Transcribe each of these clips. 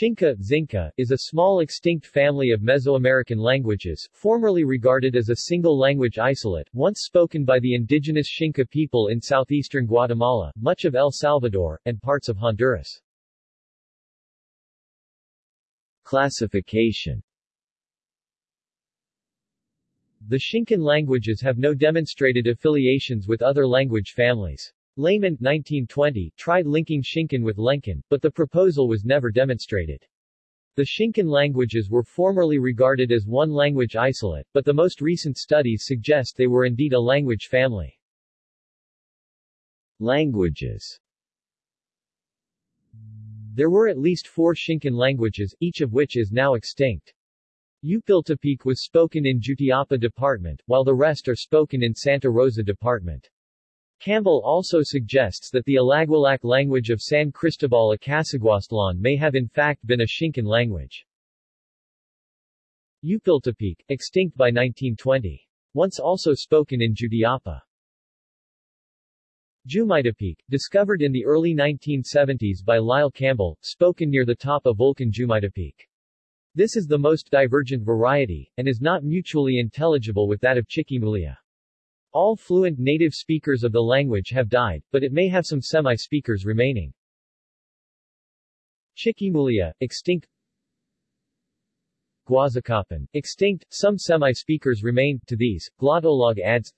Xinca, Xinca, is a small extinct family of Mesoamerican languages, formerly regarded as a single language isolate, once spoken by the indigenous Xinca people in southeastern Guatemala, much of El Salvador, and parts of Honduras. Classification The Xincan languages have no demonstrated affiliations with other language families. Lehmann 1920 tried linking Xincan with Lencan, but the proposal was never demonstrated. The Xincan languages were formerly regarded as one language isolate, but the most recent studies suggest they were indeed a language family. Languages There were at least four Xincan languages, each of which is now extinct. Upiltepec was spoken in Jutiapa Department, while the rest are spoken in Santa Rosa Department. Campbell also suggests that the Alagüilac language of San Cristobal Acasaguastlan may have in fact been a Xincan language. Upiltepec, extinct by 1920. Once also spoken in Jutiapa. Jumaytepeque, discovered in the early 1970s by Lyle Campbell, spoken near the top of Vulcan Jumaytepeque. This is the most divergent variety, and is not mutually intelligible with that of Chiquimulilla. All fluent native speakers of the language have died, but it may have some semi-speakers remaining. Chiquimulilla, extinct Guazacapan, extinct, some semi-speakers remain, to these, Glottolog adds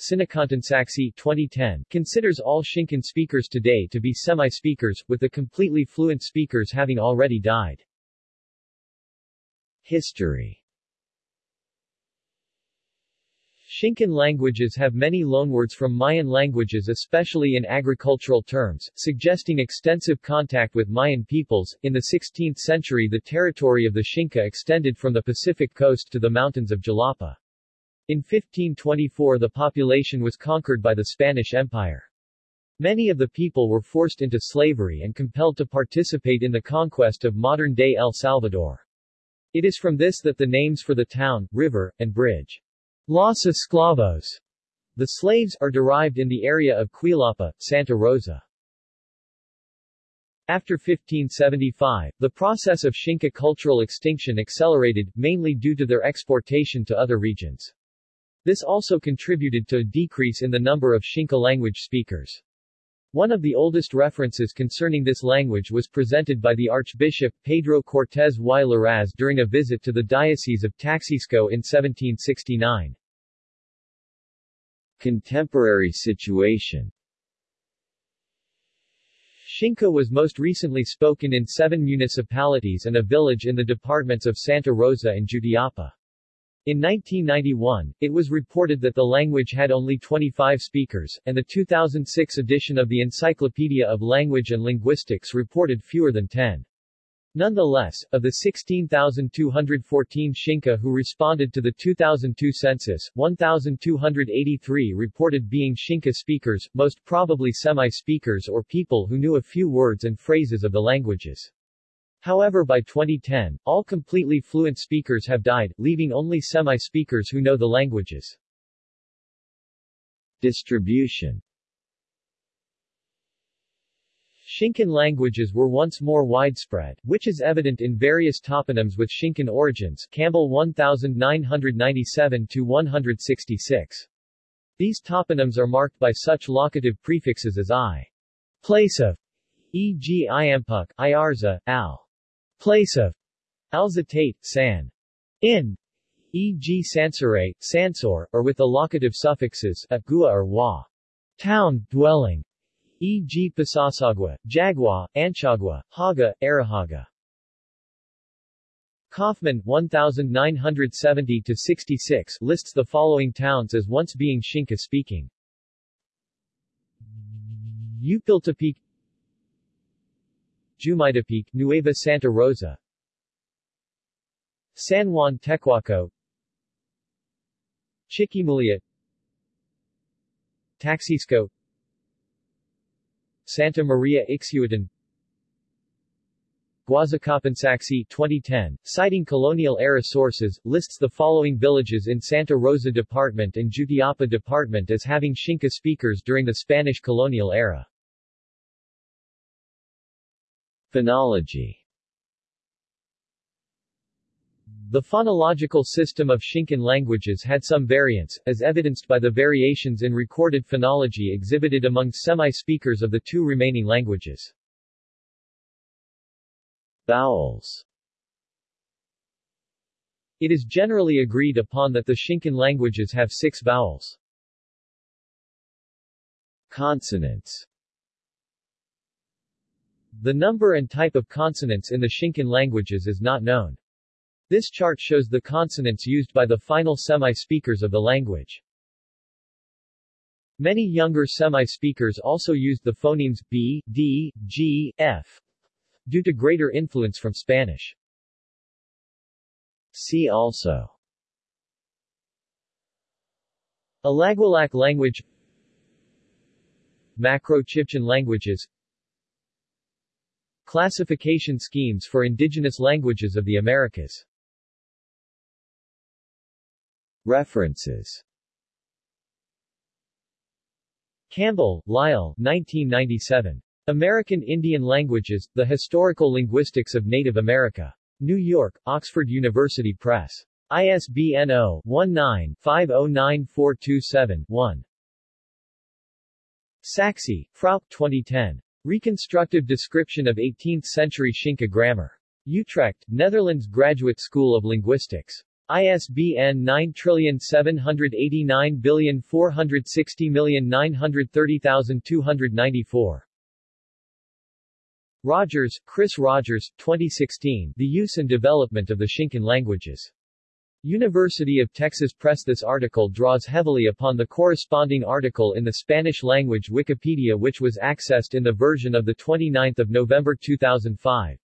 Sinacantan Sachse 2010 considers all Xincan speakers today to be semi-speakers, with the completely fluent speakers having already died. History Xincan languages have many loanwords from Mayan languages especially in agricultural terms, suggesting extensive contact with Mayan peoples. In the 16th century the territory of the Xinca extended from the Pacific coast to the mountains of Jalapa. In 1524 the population was conquered by the Spanish Empire. Many of the people were forced into slavery and compelled to participate in the conquest of modern-day El Salvador. It is from this that the names for the town, river, and bridge Los Esclavos, the slaves, are derived in the area of Cuilapa, Santa Rosa. After 1575, the process of Xinca cultural extinction accelerated, mainly due to their exportation to other regions. This also contributed to a decrease in the number of Xinca language speakers. One of the oldest references concerning this language was presented by the Archbishop, Pedro Cortés y Larraz during a visit to the Diocese of Taxisco in 1769. Contemporary situation Xinca was most recently spoken in seven municipalities and a village in the departments of Santa Rosa and Jutiapa. In 1991, it was reported that the language had only 25 speakers, and the 2006 edition of the Encyclopedia of Language and Linguistics reported fewer than 10. Nonetheless, of the 16,214 Xinca who responded to the 2002 census, 1,283 reported being Xinca speakers, most probably semi-speakers or people who knew a few words and phrases of the languages. However by 2010, all completely fluent speakers have died, leaving only semi-speakers who know the languages. Distribution Xincan languages were once more widespread, which is evident in various toponyms with Xincan origins Campbell 1997-166. These toponyms are marked by such locative prefixes as i. Place of, e.g. Iampuk, Iarza, al. Place of, Alzatate, San. In, e.g. Sansore, Sansor, or with the locative suffixes, a, gua or wa. Town, dwelling, e.g. Pasasagua, Jagua, Anchagua, Haga, Arahaga. Kaufman 1970-66 lists the following towns as once being Xinca speaking. Upiltepec Jumaytepeque, Nueva Santa Rosa. San Juan Tecuaco Chiquimulilla Taxisco. Santa Maria Ixhuatán Guazacapan Sachse 2010, citing colonial-era sources, lists the following villages in Santa Rosa Department and Jutiapa Department as having Xinca speakers during the Spanish colonial era. Phonology The phonological system of Xincan languages had some variance, as evidenced by the variations in recorded phonology exhibited among semi-speakers of the two remaining languages. Vowels It is generally agreed upon that the Xincan languages have six vowels. Consonants The number and type of consonants in the Xincan languages is not known. This chart shows the consonants used by the final semi-speakers of the language. Many younger semi-speakers also used the phonemes b, d, g, f due to greater influence from Spanish. See also Alagüilac language Macro-Chibchan languages Classification schemes for indigenous languages of the Americas References Campbell, Lyle 1997. American Indian Languages, The Historical Linguistics of Native America. New York, Oxford University Press. ISBN 0-19-509427-1. Sachse, Frauke 2010. Reconstructive Description of 18th-Century Xinca Grammar. Utrecht, Netherlands Graduate School of Linguistics. ISBN 9789460930294. Rogers, Chris Rogers, 2016, The Use and Development of the Xincan Languages. University of Texas Press This article draws heavily upon the corresponding article in the Spanish-language Wikipedia which was accessed in the version of 29 November 2005.